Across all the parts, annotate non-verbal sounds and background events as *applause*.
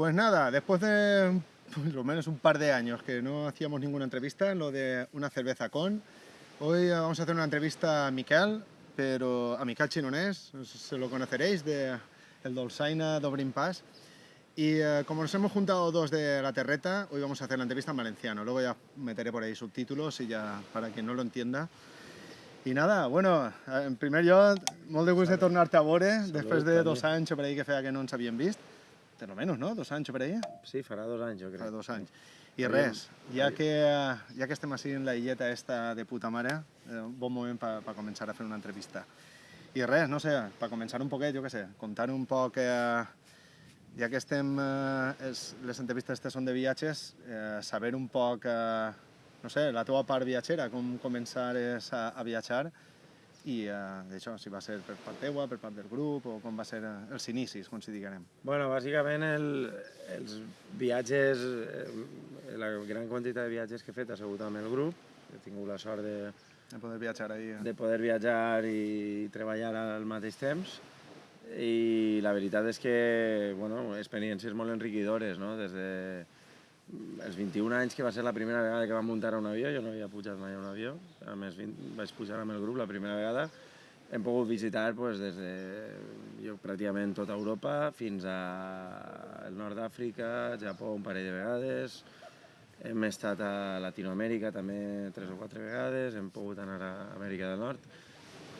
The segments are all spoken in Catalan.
Pues nada, después de *laughs* por lo menos un par de años que no hacíamos ninguna entrevista, lo de una cerveza con, hoy eh, vamos a hacer una entrevista a Miquel, pero a Miquel Chinonés, se lo conoceréis, de el Dolçaina d'Obrin Pas. Y eh, como nos hemos juntado dos de la terreta, hoy vamos a hacer la entrevista en valenciano. Luego ya meteré por ahí subtítulos y ya para quien no lo entienda. I nada, bueno, eh, en primer lloc, molt de gust de tornar-te a veure, Salut, després de dos anys per ahí que feia que no ens havíem vist. Per lo menos, no? Dos anys per ahí? Sí, farà dos anys, jo crec. Fa dos anys. I res, ja que, ja que estem així en la illeta esta de puta mare, eh, bon moment per pa començar a fer una entrevista. I res, no sé, per començar un poquet, jo què sé, contar un poc, eh, ja que estem, eh, és, les entrevistes aquestes són de viatges, eh, saber un poc, eh, no sé, la teva part viatgera, com començares a, a viatjar, i eh, d'això, si va ser per part teua, per part del grup, o com va ser eh, els inicis, com si diguem. Bueno, bàsicament el, els viatges, eh, la gran quantitat de viatges que he fet ha sigut amb el grup. He tingut la sort de, De poder viatjar ahí. eh. de poder viatjar i treballar al mateix temps. I la veritat és que, bueno, experiències molt enriquidores, no? Des de els 21 anys, que va ser la primera vegada que vam muntar un avió, jo no havia pujat mai a un avió, a més vint- vaig pujar amb el grup la primera vegada, hem pogut visitar pues, des de jo, pràcticament tota Europa fins a el nord d'Àfrica, Japó un parell de vegades, hem estat a Latinoamèrica també tres o quatre vegades, hem pogut anar a Amèrica del Nord,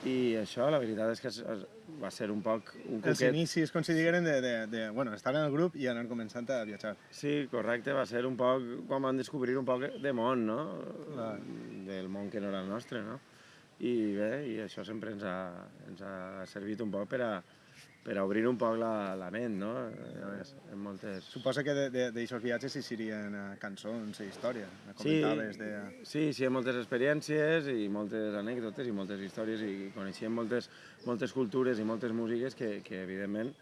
i això, la veritat és que va ser un poc un Els cuquet... inicis, com si digueren, de, de, de bueno, estar en el grup i anar començant a viatjar. Sí, correcte, va ser un poc quan vam descobrir un poc de món, no? Clar. Del món que no era el nostre, no? I bé, i això sempre ens ha, ens ha servit un poc per a, per a obrir un poc la, la ment, no? Eh, En moltes... Suposa que d'aixòs viatges hi serien eh, cançons i història. eh, Sí, Comentaves de... sí, sí, moltes experiències i moltes anècdotes i moltes històries i coneixíem moltes, moltes cultures i moltes músiques que, que evidentment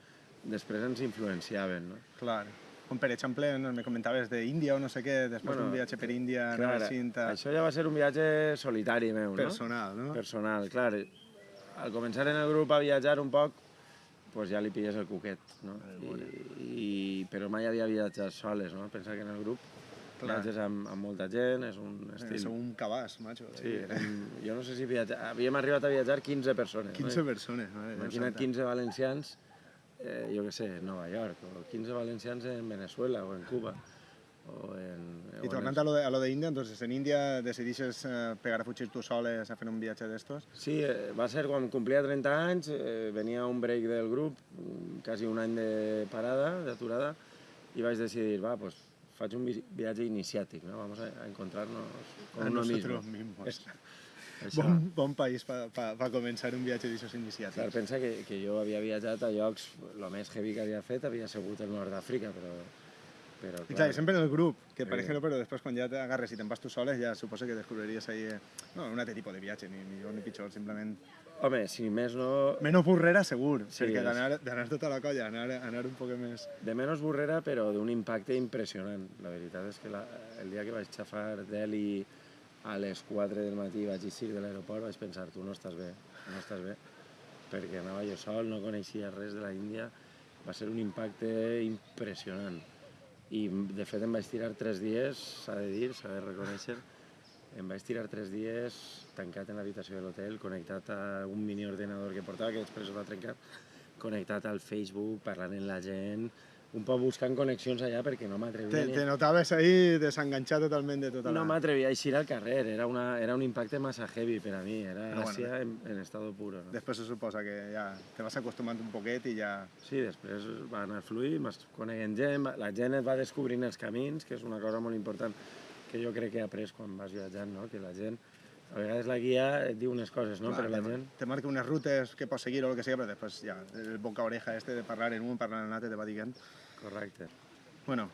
després ens influenciaven, no? Clar. Com per exemple, no, me comentaves d'Índia o no sé què, després Bueno, d'un viatge per Índia, Clar, anar així a... això ja va ser un viatge solitari meu, no? personal, no? Personal, clar. Al començar en el grup a viatjar un poc, pues ja li pilles el cuquet, no? I, i, però mai havia viatjat soles, no? Pensa que en el grup Clar. viatges amb, amb molta gent, és un Eh, estil... Sou un cabàs, macho. Sí, érem, jo no sé si viatja... havíem arribat a viatjar 15 persones. 15 no? persones. Déu Imagina't santa. 15 valencians, eh, jo què sé, Nova York, o 15 valencians en Venezuela o en Cuba, o en... o I en tornant a lo de, a lo de Índia, entonces en Índia decidixes eh, pegar a fugir tu soles a fer un viatge d'estos? Sí, eh, va ser quan complia 30 anys, eh, venia un break del grup, quasi un any de parada, d'aturada, i vaig decidir, va, pues faig un vi- viatge iniciàtic, no? Vamos a, a encontrarnos con A uno mismo. mismos. Això. Bon, bon país per pa, pa començar un viatge d'aixòs iniciàtics. Clar, pensa que, que jo havia viatjat a llocs, el més heavy que havia fet havia sigut el nord d'Àfrica, però, però I clar, i sempre en el grup, que Sí. ejemplo, però després quan ja t'agarres i te'n vas tu soles, ja suposo que descobriries ahí, eh, no, un altre tipus de viatge, ni millor ni pitjor, simplement... Home, si més no... Menys burrera, segur, Sí, perquè d'anar tota la colla, anar, anar un poc més... De menys burrera, però d'un impacte impressionant. La veritat és que la, el dia que vaig xafar Delhi a les 4 del matí vaig eixir de l'aeroport, vaig pensar, tu no estàs bé, no estàs bé, perquè anava jo sol, no coneixia res de la Índia, va ser un impacte impressionant. I de fet em vaig tirar tres dies, s'ha de dir, s'ha de reconèixer, em vaig tirar tres dies tancat en l'habitació de l'hotel, connectat a un mini ordenador que portava, que després es va trencar, connectat al Facebook, parlant amb la gent, un poc buscant connexions allà perquè no Te, m'atrevia te ni... notaves ahí desenganxat totalment de tota la... No m'atrevia a eixir al carrer, era, una, era un impacte massa heavy per a mi, era Però bueno, Àsia en, en estado puro. No? Després se suposa que ja te vas acostumant un poquet i ja... Sí, després va anar fluint, vas coneguent gent, la gent et va descobrint els camins, que és una cosa molt important que jo crec que he après quan vas viatjant, no? que la gent, a vegades la guia et diu unes coses, no? Clar, però la te, gent... te marca unes rutes que pots seguir o el que sigui, però després ja, el boca-oreja este de parlar en un, parlar en l'altre, te va dient... Correcte. Bueno,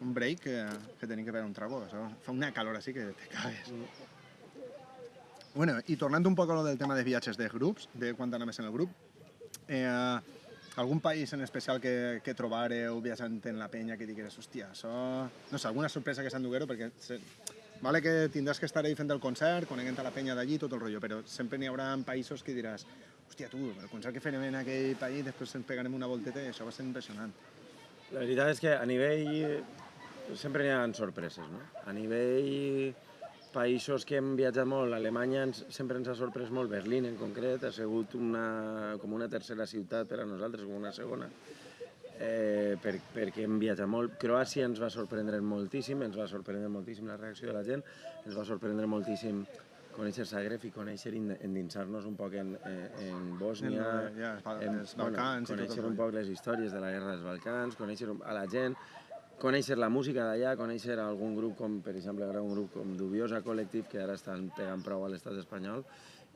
un break que, que tenim que veure un trago, això. Fa una calor així que te cagues. Bueno, i tornant un poc a lo del tema de viatges de grups, de quan anaves en el grup, eh, algun país en especial que, que trobareu viatjant en la penya que digueres, hòstia, això... No sé, alguna sorpresa que s'enduguero, perquè se... vale que tindràs que estar ahí fent el concert, coneguent a la penya d'allí, tot el rotllo, però sempre n'hi haurà països que diràs, hòstia, tu, el concert que farem en aquell país, després ens pegarem una volteta i això va ser impressionant. La veritat és que a nivell... Sempre n'hi ha sorpreses, no? A nivell països que hem viatjat molt, Alemanya ens, sempre ens ha sorprès molt, Berlín en concret, ha sigut una, com una tercera ciutat per a nosaltres, com una segona, eh, per, perquè hem viatjat molt. Croàcia ens va sorprendre moltíssim, ens va sorprendre moltíssim la reacció de la gent, ens va sorprendre moltíssim conèixer Zagreb i conèixer, endinsar-nos un poc en, en, en Bòsnia, En, ja, els en, els Balcans conèixer un poc les històries de la guerra dels Balcans, conèixer a la gent, conèixer la música d'allà, conèixer algun grup com, per exemple, ara un grup com Dubiosa Collective, que ara estan pegant prou a l'estat espanyol,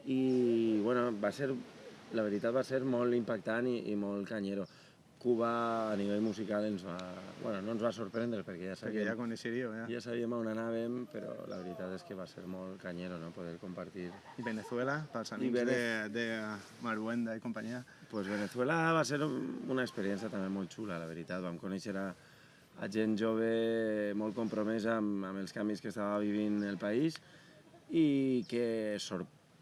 i, bueno, va ser, la veritat va ser molt impactant i, i molt canyero. Cuba a nivell musical ens va, bueno, no ens va sorprendre perquè ja Perquè sabíem, ja coneixeríeu, ja. ja sabíem on anàvem, però la veritat és que va ser molt canyero no? poder compartir. I Venezuela, pels amics Vene- de, de Maruenda i companyia. Pues Venezuela va ser un- una experiència també molt xula, la veritat. Vam conèixer a, a gent jove molt compromesa amb, amb els canvis que estava vivint el país i que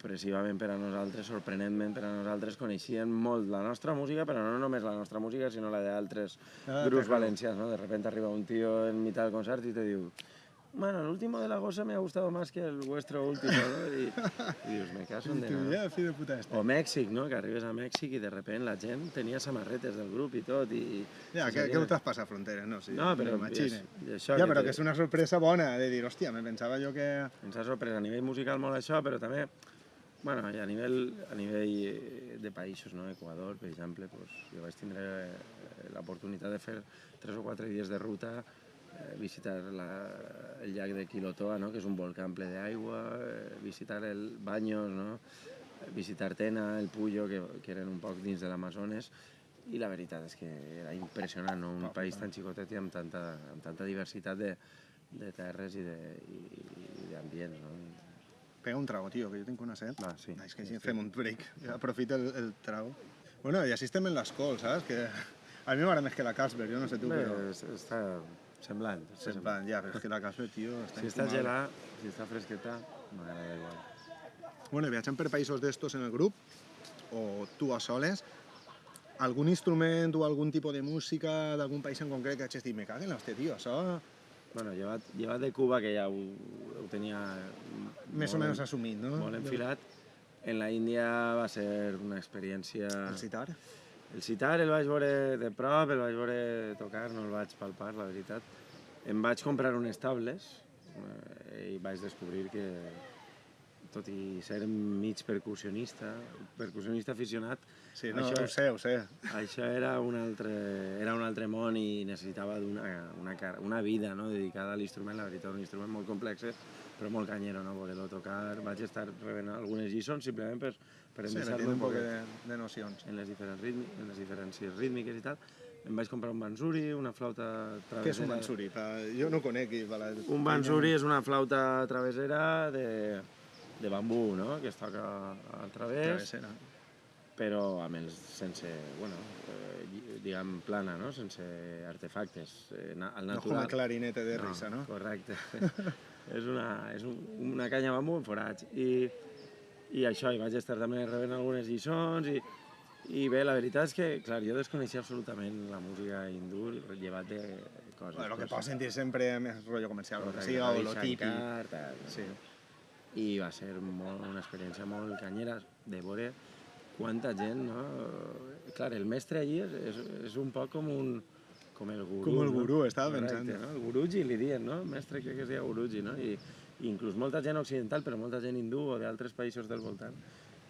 sorpresivament per a nosaltres, sorprenentment per a nosaltres, coneixien molt la nostra música, però no només la nostra música, sinó la d'altres Ah, grups valencians. ¿no? De repente arriba un tío en mitad del concert y te diu bueno, el último de la gosa me ha gustado más que el vuestro último, ¿no? I, i dius, me caso en de nada. de puta este. O Mèxic, no? Que arribes a Mèxic i de repente la gent tenia samarretes del grup i tot. I, Ja, i que, que sabien- ho traspassa fronteres, no? Sí, No, però és, i això Ja, que però te- que és una sorpresa bona, de dir, hòstia, me pensava jo que... ens ha sorprès a nivell musical molt això, però també bueno, a nivell, a nivell eh, de països, no? Equador, per exemple, pues, jo vaig tindre eh, l'oportunitat de fer tres o quatre dies de ruta, eh, visitar la, el llac de Quilotoa, no? que és un volcán ple d'aigua, eh, visitar el Baños, no? visitar Tena, el Puyo, que, que eren un poc dins de l'Amazones, i la veritat és que era impressionant, no? un país tan xicotet i amb tanta, amb tanta diversitat de, de terres i d'ambients. No? Pega un trago, tio, que jo tinc una set. Va, sí. Ah, és que si fem un break, aprofita el, el trago. Bueno, i així estem en l'escol, saps? Que *laughs* a mi m'agrada més que la Casper, jo no sé tu, Bé, però... es- està semblant. plan, ja, però és que la Casper, tio, *laughs* està Si està gelat, si està fresqueta, m'agrada igual. Bueno, viatjant per països d'estos en el grup, o tu a soles, algun instrument o algun tipus de música d'algun país en concret que hagis dit, me caguen l'hòstia, tio, això Bueno, llevat, llevat de Cuba, que ja ho, ho tenia més o menys en- assumit, no? molt enfilat, en la Índia va ser una experiència... El citar. El citar el vaig veure de prop, el vaig veure tocar, no el vaig palpar, la veritat. Em vaig comprar unes tables eh, i vaig descobrir que, tot i ser mig percussionista, percussionista aficionat, Sí, no, això, ho sé, ho sé. això era un altre, era un altre món i necessitava una, una, una vida no? dedicada a l'instrument, la veritat, un instrument molt complex, però molt canyero, no? poder-lo tocar. Vaig estar rebent algunes lliçons simplement per, per Sí, endreçar-me un poc de, de nocions. en les diferents, ritmi, en les diferències rítmiques i tal. Em vaig comprar un bansuri, una flauta travessera. Què és un mansuri? Pa... Jo no conec. i la- Un bansuri és una flauta travessera de, de bambú, no? que es toca al través, Travessera. però amb els, sense, bueno, eh, diguem, plana, no? sense artefactes, eh, al No com natural. a clarinete de risa, no? Correcte. *laughs* és una, és un, una canya bambú en forats. I, I això, i vaig estar també rebent algunes lliçons i, i bé, la veritat és que, clar, jo desconeixia absolutament la música hindú, llevat de coses. Bueno, lo que pots sentir sempre més rotllo comercial, el que correcte, siga, o lo típic. Tal, Sí. I va ser molt, una experiència molt canyera de veure quanta gent, no? Clar, el mestre allí és, és, és un poc com un com el gurú, Com el no? gurú, estava Correcte, pensant. No? El guruji li diuen, no? El mestre crec que es deia guruji, no? I, i inclús molta gent occidental, però molta gent hindú o d'altres països del voltant,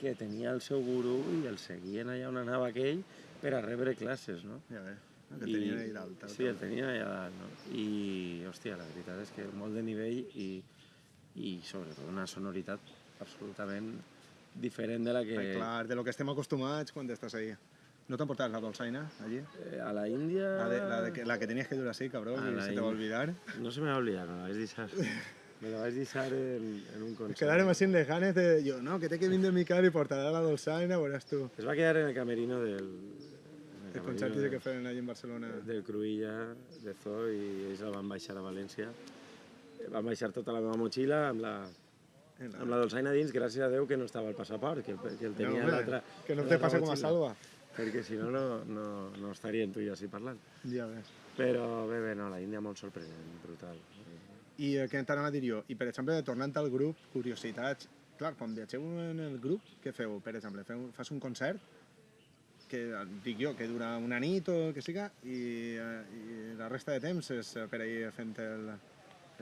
que tenia el seu gurú i el seguien allà on anava aquell per a rebre classes, no? Ja bé, que tenien ahí dalt. Sí, el tenien allà dalt, no? I, hòstia, la veritat és que molt de nivell i, i sobretot una sonoritat absolutament diferent de la que... Ai, clar, de lo que estem acostumats quan estàs ahí. ¿No te han portado la dolçaina allí? Eh, a la Índia... La, de, la, de que, la que tenías que durar así, cabrón, A y se te va a India. olvidar. No se me va a olvidar, me la vaig deixar. Me la vaig deixar en, en un concert. Quedaron así en lejanes de yo, no, que te que vindre mi cara y portará la dolçaina, verás tú. Es va quedar en el camerino del... El camerino concert de- que feien allí en Barcelona. del Cruïlla, de Zoo, i ells la van baixar a València. Van baixar tota la meva motxilla amb la, amb la dolçaina dins, gràcies a Déu que no estava el passaport, que, el- que el No, tenia hombre, l'altra... que no te pase como a. Salva. Perquè si no, no, no, no estaríem tu i jo així parlant. Ja ves. Però bé, bé, no, la Índia molt sorprenent, brutal. I eh, què t'anava a dir jo? I, per exemple, tornant al grup, curiositats... Clar, quan viatgeu en el grup, què feu? Per exemple, feu, fas un concert que, dic jo, que dura una nit o el que siga, i, eh, i la resta de temps és eh, per ahir fent el,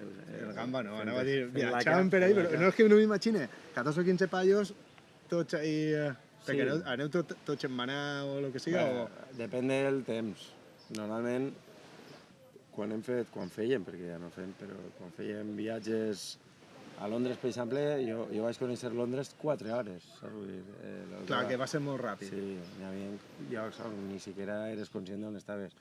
El, el gamba, no, anava a dir, viatjant per ahí, però no és que no m'imagine 14 o 15 paios, tots ahí... eh, Perquè Sí. aneu, aneu tot, tots en manar o el que siga, Bé, o... Depèn del temps. Normalment, quan hem fet, quan fèiem, perquè ja no fem, però quan fèiem viatges a Londres, per exemple, jo, jo vaig conèixer Londres 4 hores, saps? Vull dir, eh, la- Clar, que va ser molt ràpid. Sí, hi havia llocs on ni siquiera eres conscient d'on estaves.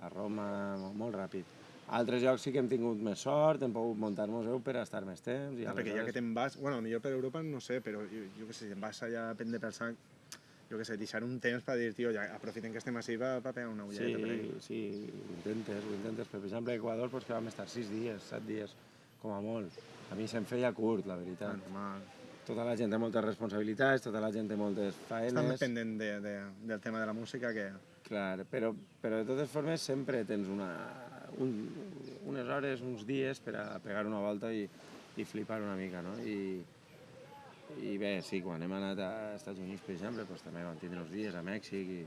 A Roma, mo- molt ràpid. A altres llocs sí que hem tingut més sort, hem pogut muntar-nos-ho per estar més temps. I Ah, perquè ja que te'n vas, bueno, millor per Europa no sé, però jo, jo què sé, si te'n vas allà a prendre pel sac, jo què sé, deixar un temps per dir, tio, ja aprofitem que estem així va pegar una ulleta Sí, per sí, ho intentes, ho intentes. Per exemple, a Equador doncs, que vam estar 6 dies, 7 dies, com a molt. A mi se'm feia curt, la veritat. Normal. Tota la gent té moltes responsabilitats, tota la gent té moltes més faenes. pendent de, de, del tema de la música que... Clar, però, però de totes formes sempre tens una, un, unes hores, uns dies per a pegar una volta i, i flipar una mica, no? I, i bé, sí, quan hem anat a Estats Units, per exemple, doncs també vam tindre uns dies a Mèxic i,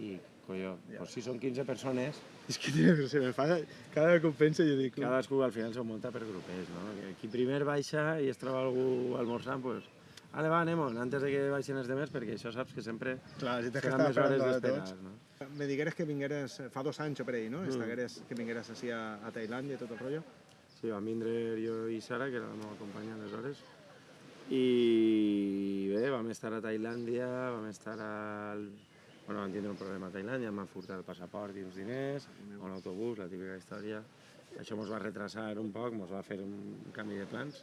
i colló, doncs si són 15 persones, És que tio, se me fa... Cada cop penso jo dic... cadascú al final s'ho munta per grupets, no? Qui primer baixa i es troba algú almorzant, doncs, ale, va, anem antes de que baixin els demés, perquè això saps que sempre Clar, si seran més hores d'esperar, no? Me digueres que vingueres, fa dos anys o per ahí, no? Mm. Estagueres, que vingueres així a, a Tailàndia i tot el rotllo. Sí, vam vindre jo i Sara, que era la meva companya aleshores, i bé, vam estar a Tailàndia, vam estar al... Bueno, vam tindre un problema a Tailàndia, van furtar el passaport i uns diners, a un autobús, la típica història. Això ens va retrasar un poc, ens va fer un canvi de plans.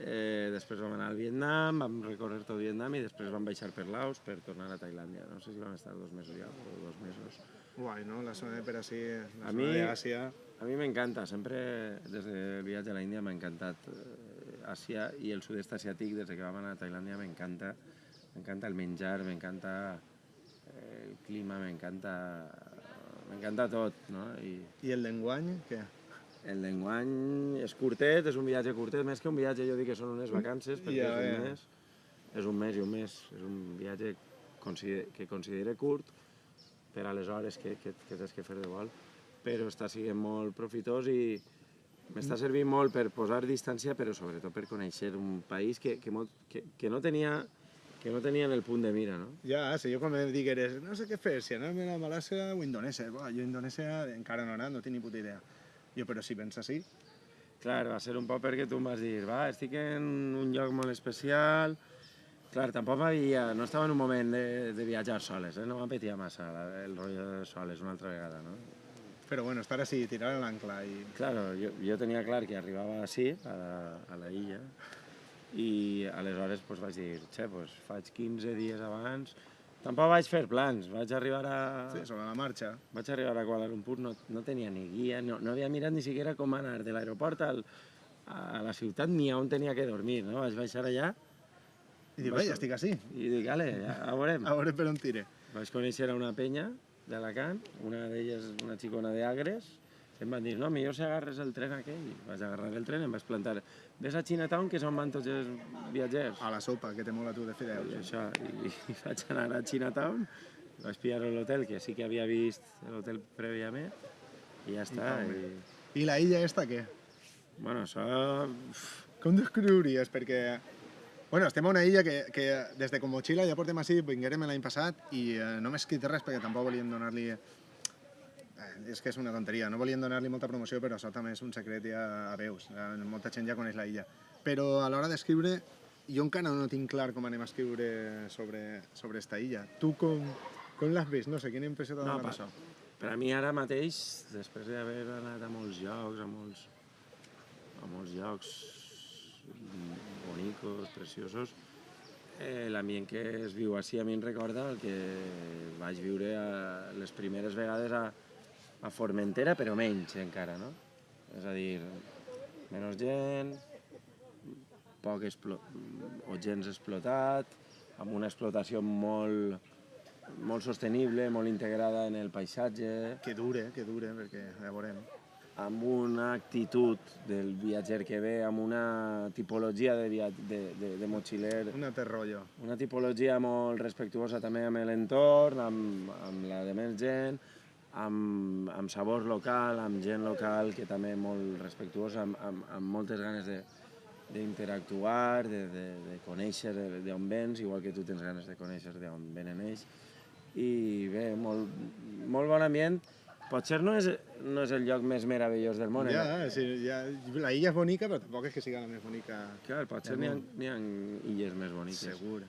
Eh, després vam anar al Vietnam, vam recórrer tot Vietnam i després vam baixar per Laos per tornar a Tailàndia. No sé si vam estar dos mesos ja o dos mesos. Guai, no? La zona de per així, la A zona mi- d'Àsia... A mi m'encanta, sempre des del viatge a la Índia m'ha encantat eh, Àsia i el sud-est asiàtic, des que vam anar a Tailàndia m'encanta. M'encanta el menjar, m'encanta eh, el clima, m'encanta m'encanta tot, no? I I el lenguany, què? El d'enguany és curtet, és un viatge curtet, més que un viatge jo dic que són unes vacances, perquè Ja, és un mes, és un mes i un mes, és un viatge consider que considere curt per a les hores que, que, que tens que fer de vol, però està sent molt profitós i m'està servint molt per posar distància, però sobretot per conèixer un país que, que, molt, que, que no tenia que no tenia en el punt de mira, no? Ja, si jo quan me digueres, no sé què fer, si anem a Malàcia o Indonèsia, Buah, jo a Indonèsia encara no he anat, no tinc ni puta idea. Jo, però si pensa així, Clar, va ser un poc perquè tu em vas dir, va, estic en un lloc molt especial... Clar, tampoc m'havia... No estava en un moment de, de viatjar soles, eh? no m'apetia massa la, el rotllo de soles una altra vegada, no? però bueno, estar així, tirar l'ancla i... Claro, jo, jo tenia clar que arribava així, a, a la illa, i aleshores pues, vaig dir, xe, pues, faig 15 dies abans... Tampoc vaig fer plans, vaig arribar a... Sí, sobre la marxa. Vaig arribar a Kuala Lumpur, no, no tenia ni guia, no, no havia mirat ni siquiera com anar de l'aeroport al, a la ciutat ni on tenia que dormir, no? Vaig baixar allà I dic, ja estic així, i dic, ale, ja, a veurem. *laughs* a veure per on tire. Vaig conèixer a una penya d'Alacant, una d'elles una xicona d'Agres, em van dir, no, millor si agarres el tren aquell. Vaig agarrar el tren, em vaig plantar, ves a Chinatown, que és on van tots els viatgers. A la sopa, que te mola tu de I, fideus. això, i, i *laughs* vaig anar a Chinatown, vaig pillar l'hotel, que sí que havia vist l'hotel prèviament, i ja està. home. I, I la illa esta, què? bueno, això... Com descriuries? Perquè Bueno, estem a una illa que, que des de Comochila ja portem així, vinguérem l'any passat i eh, no m'he escrit res perquè tampoc volíem donar-li... Eh, és que és una tonteria, no volíem donar-li molta promoció, però això també és un secret ja a veus. Eh, molta gent ja coneix la illa. Però a l'hora d'escriure, jo encara no tinc clar com anem a escriure sobre, sobre esta illa. Tu com, com l'has vist? No sé, quina impressió t'ha No, donat pa- això? Per a mi ara mateix, després d'haver anat a molts llocs, a molts, a molts llocs bonicos, preciosos, eh, l'ambient que es viu així a mi em recorda el que vaig viure a les primeres vegades a, a Formentera, però menys encara, no? És a dir, menys gent, poc explo o gens explotat, amb una explotació molt, molt sostenible, molt integrada en el paisatge, Que dure, que dure, perquè ja veurem. amb una actitud del viatger que ve, amb una tipologia de, via de, de, de motxiler, Un altre rotllo. una tipologia molt respectuosa també amb l'entorn, amb, amb la de més gent, amb, amb sabor local, amb gent local que també molt respectuosa, amb, amb, amb moltes ganes de d'interactuar, de, de, de conèixer de- d'on vens, igual que tu tens ganes de conèixer d'on venen ells. I bé, molt, molt bon ambient. Potser no és, no és el lloc més meravellós del món. eh? Ja, sí, ja, la illa és bonica, però tampoc és que siga la més bonica. Clar, potser n'hi ha, ha illes més boniques. Segur.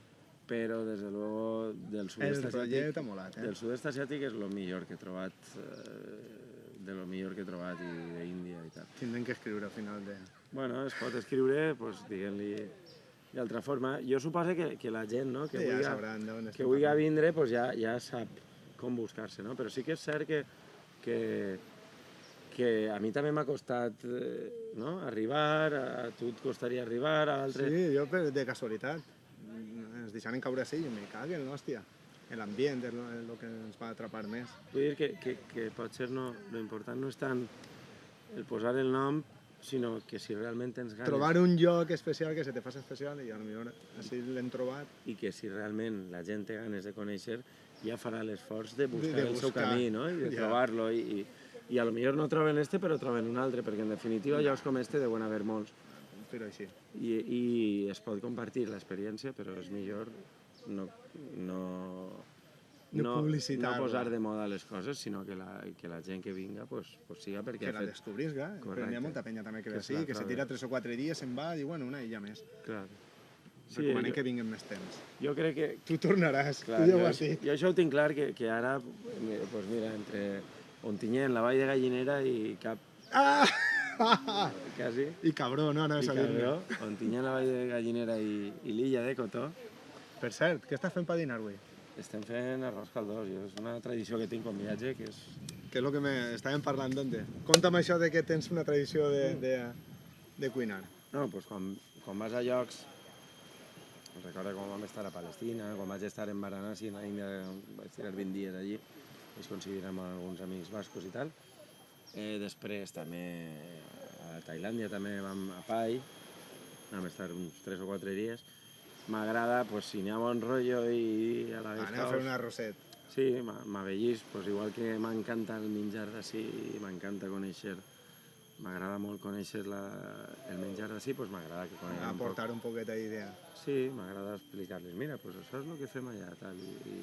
Però, des de luego, del El sud-est asiàtic, molat, eh? del sud-est asiàtic és el millor que he trobat, eh, de lo millor que he trobat i d'Índia i tal. Tindrem que escriure al final de... Bueno, es pot escriure, pues, diguem-li d'altra forma. Jo suposo que, que la gent no, que, ja vulgui, sabran d'on que vulgui vindre pues, ja, ja sap com buscar-se, no? Però sí que és cert que, que, que a mi també m'ha costat eh, no? arribar, a tu et costaria arribar, a altres... Sí, jo per, de casualitat. Ens deixaren caure així i me caguen, hòstia. L'ambient és el que ens va atrapar més. Vull dir que, que, que potser no, lo important no és tant el posar el nom, sinó que si realment tens ganes Trobar un lloc especial que se te faci especial i potser així l'hem trobat. i que si realment la gent té ganes de conèixer, ja farà l'esforç de buscar de el seu buscar, camí, no? I de ja. trobar-lo. I, i, I a lo millor no troben este, però troben un altre, perquè en definitiva llocs com este deuen haver molts. Però així. I, i es pot compartir l'experiència, però és millor no, no, No publicitar-la. no posar de moda les coses, sinó que la, que la gent que vinga pues, pues siga perquè Que la fet... descobrisca. Però n'hi ha molta penya també que Que ve així, que se tira 3 o 4 dies, se'n va i bueno, una illa més. Clar. Sí, Recomanem jo, que vinguin més temps. jo crec que, Tu tornaràs, Clar, tu ja ho has dit. jo això ho tinc clar, que, que ara, eh, pues mira, entre Ontinyent, la Vall de Gallinera i Cap, Ah! *laughs* quasi, I cabró, no, no, i és a dir Cabró, la Vall de Gallinera i, i l'illa de Cotó, Per cert, què estàs fent per dinar avui? estem fent arròs caldós. Jo, és una tradició que tinc quan viatge, que és... Que és el que me... estàvem parlant d'onde. Conta'm això de que tens una tradició de, de, de cuinar. No, doncs quan, quan vas a llocs, recordo quan vam estar a Palestina, quan vaig estar en Varanasi, en la Índia, vaig tirar 20 dies allí, vaig coincidir amb alguns amics bascos i tal. Eh, després també a Tailàndia també vam a Pai, vam estar uns 3 o 4 dies. M'agrada, pues, si n'hi ha bon rotllo i a la vez Anem a fer un arrosset. Sí, m'avellis, pues, igual que m'encanta el menjar d'ací, m'encanta conèixer, m'agrada molt conèixer la, el menjar d'ací, pues m'agrada que coneguin un poc. Aportar un poquet d'idea. Sí, m'agrada explicar-los, mira, pues això és el que fem allà, tal, i, i,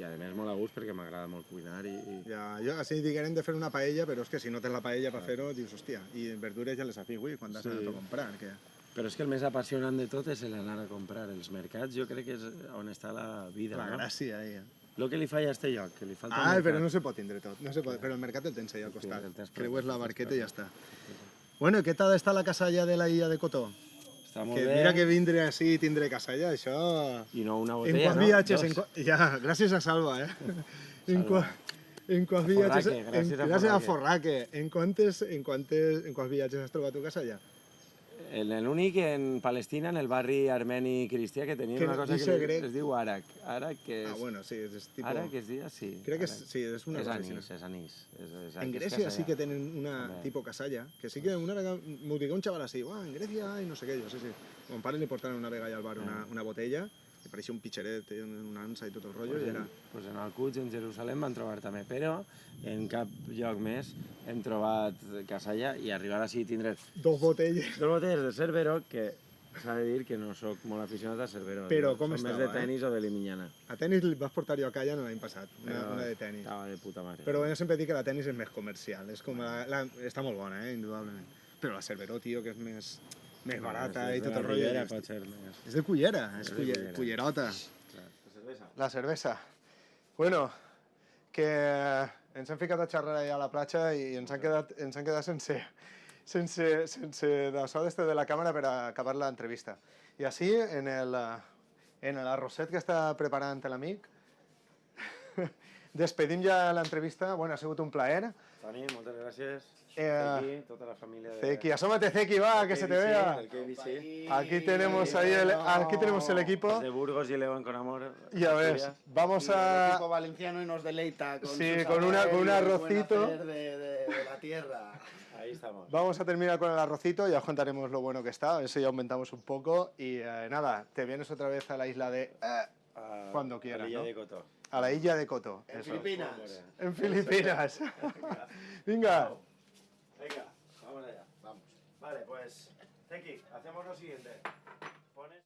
i a més molt a gust perquè m'agrada molt cuinar i, i Ja, jo, així diguem de fer una paella, però és que si no tens la paella per fer-ho, dius, hòstia, i verdures ja les has avui, quan has Sí. anat a comprar. Que... Però és que el més apassionant de tot és l'anar a comprar. Els mercats jo crec que és on està la vida, La no? gràcia, eh? El que li falla a este lloc, que li falta Ah, però no se pot tindre tot. No se pot, però el mercat el tens allà al costat. tens Creues la barqueta i ja està. Bueno, què tal està la casa allà de la illa de Cotó? Està molt Que bé, mira que vindre així i tindre casa allà, això... i no una En botella, quants no? viatges... Dos. En qua... Ja, gràcies a Salva, eh? *laughs* En, Salva. qua... en quants viatges... En... gràcies a Forraque. Forraque. En quantes, en, quantes, en quants viatges has trobat tu casa allà? En l'únic en Palestina, en el barri armeni cristià, que tenien Que una cosa que grec. es diu Arak. Arak, que és... Ah, bueno, sí, és. Ara que es dia, sí. Crec que és, sí, és una és cosa anís, així. és anís. És, En Grècia sí que tenen una També. tipo casalla, que sí que una vegada m'ho digué un xaval així, "Uah, en Grècia i no sé què, jo, sí, sí. Mon pare li portaven una vegada al bar una, una botella, i pareixia un pitxeret, eh, una ansa i tot el rotllo, Pues i en, era... pues en el Quds, en Jerusalem, van trobar també, però en cap lloc més hem trobat casalla i arribar així i tindre Dos botelles. dos botelles de Cerveró que s'ha de dir que no sóc molt aficionat a Cerveró. Però no? com Som més estava, de tenis o de Limiñana. A tenis li vas portar jo a calla l'any passat, una, Però una de tenis. Estava de puta mare. Però jo sempre dic que la tenis és més comercial, és com la, la, està molt bona, eh, indudablement. Però la Cerveró, tio, que és més, més barata i tot el rotllo. És- pot ser més. És de cullera, és És de culler, cullera. cullerota. La cervesa. La cervesa. Bueno, que ens hem ficat a xerrar allà a la platja i ens han quedat, ens han quedat sense, sense, sense d'això d'este de la càmera per acabar l'entrevista. I així, en el, en l'arrosset que està preparant l'amic, despedim ja l'entrevista. Bueno, ha sigut un plaer. Toni, moltes gràcies. Eh, Zeki, tota la família de... Zeki, asómate Zeki, va, que se te KBC, vea. KBC. Aquí tenemos ahí el, aquí tenemos el equipo. De Burgos y León con amor. Ya ves, vamos El equipo a... valenciano y nos deleita con Sí, con una- con un y el arrocito. De, de- de la tierra. Ahí estamos. Vamos a terminar con el arrocito, ya os contaremos lo bueno que está, eso ya aumentamos un poco. Y eh, nada, te vienes otra vez a la isla de... eh, A- Cuando quieras, a ¿no? de Coto. A la isla de Coto. En eso. Filipinas. En Filipinas. *laughs* Venga. Venga, vamos allá. Vamos. Vale, pues, Zeki, hacemos lo siguiente.